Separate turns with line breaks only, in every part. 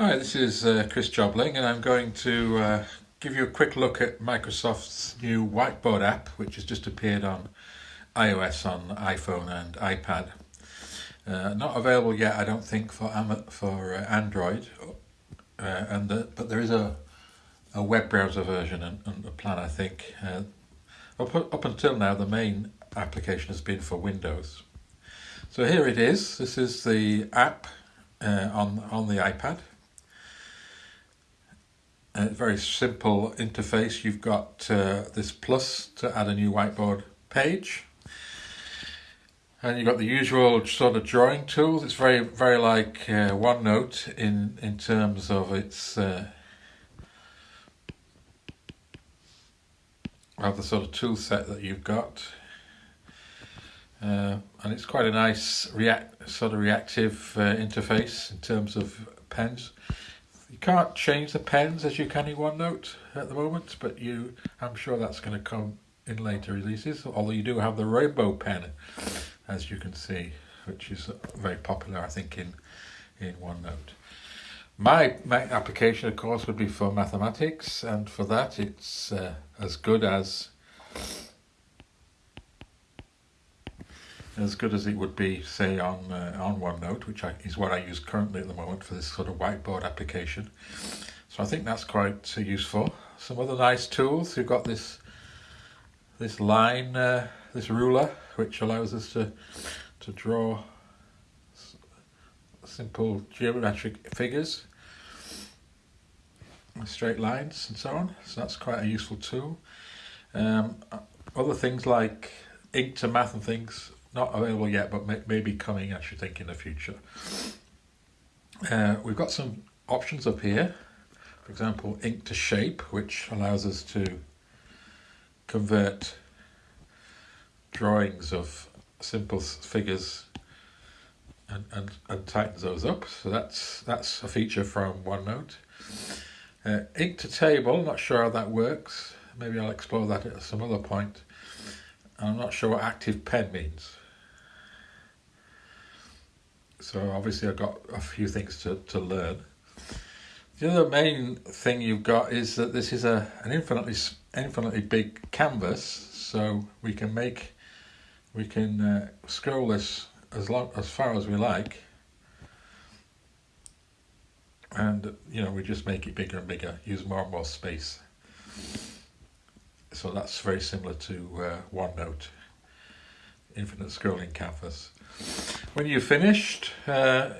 Hi, this is uh, Chris Jobling and I'm going to uh, give you a quick look at Microsoft's new whiteboard app which has just appeared on iOS, on iPhone and iPad. Uh, not available yet I don't think for for uh, Android uh, and the, but there is a, a web browser version and, and a plan I think. Uh, up, up until now the main application has been for Windows. So here it is, this is the app on, on the iPad a very simple interface. You've got uh, this plus to add a new whiteboard page. And you've got the usual sort of drawing tools. It's very, very like uh, OneNote in, in terms of its uh, the sort of tool set that you've got. Uh, and it's quite a nice react sort of reactive uh, interface in terms of pens. You can't change the pens as you can in OneNote at the moment, but you, I'm sure that's going to come in later releases, although you do have the rainbow pen, as you can see, which is very popular, I think, in, in OneNote. My, my application, of course, would be for mathematics, and for that it's uh, as good as as good as it would be, say, on uh, on OneNote, which I, is what I use currently at the moment for this sort of whiteboard application. So I think that's quite uh, useful. Some other nice tools. You've got this this line, uh, this ruler, which allows us to to draw simple geometric figures, straight lines, and so on. So that's quite a useful tool. Um, other things like ink to math and things not available yet, but may, maybe coming, I should think, in the future. Uh, we've got some options up here. For example, ink to shape, which allows us to convert drawings of simple figures and, and, and tightens those up. So that's that's a feature from OneNote. Uh, ink to table, not sure how that works. Maybe I'll explore that at some other point. I'm not sure what active pen means. So obviously I've got a few things to, to learn. The other main thing you've got is that this is a an infinitely infinitely big canvas, so we can make we can uh, scroll this as long as far as we like, and you know we just make it bigger and bigger, use more and more space. So that's very similar to uh, OneNote, infinite scrolling canvas. When you've finished, uh,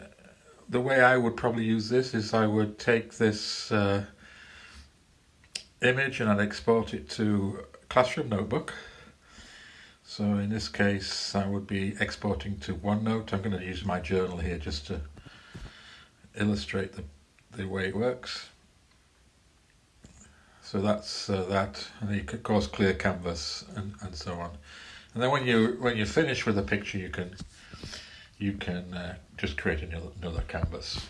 the way I would probably use this is I would take this uh, image and I'd export it to Classroom Notebook. So in this case, I would be exporting to OneNote. I'm going to use my journal here just to illustrate the, the way it works. So that's uh, that, and you of course clear canvas and, and so on. And then when you when you finish with a picture, you can you can uh, just create another, another canvas.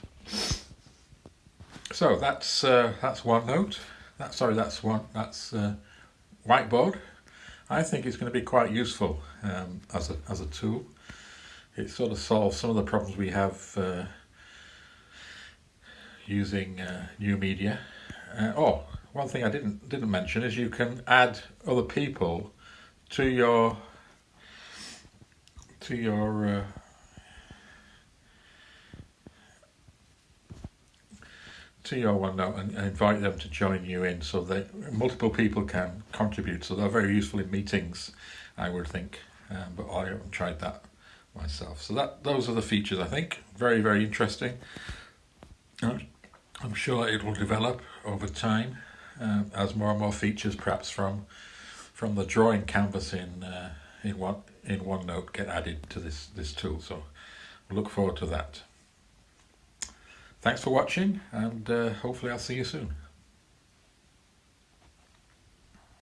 So that's uh, that's OneNote. That sorry, that's one that's uh, whiteboard. I think it's going to be quite useful um, as a as a tool. It sort of solves some of the problems we have uh, using uh, new media. Uh, oh, one thing I didn't didn't mention is you can add other people to your to your uh, to your OneNote and invite them to join you in so that multiple people can contribute. So they're very useful in meetings, I would think, um, but I haven't tried that myself. So that those are the features I think. Very, very interesting. I'm sure it will develop over time um, as more and more features perhaps from from the drawing canvas in uh, in one in OneNote get added to this this tool. So look forward to that. Thanks for watching and uh, hopefully I'll see you soon.